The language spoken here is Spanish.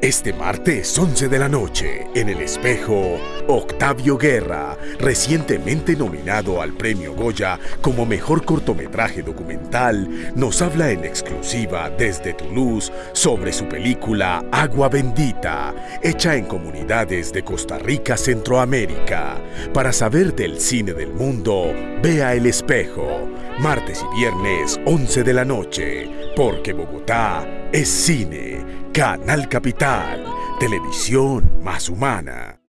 Este martes 11 de la noche, en el espejo, Octavio Guerra, recientemente nominado al premio Goya como mejor cortometraje documental, nos habla en exclusiva desde Toulouse sobre su película Agua Bendita, hecha en comunidades de Costa Rica, Centroamérica. Para saber del cine del mundo, vea El Espejo, martes y viernes 11 de la noche, porque Bogotá es cine. Canal Capital, televisión más humana.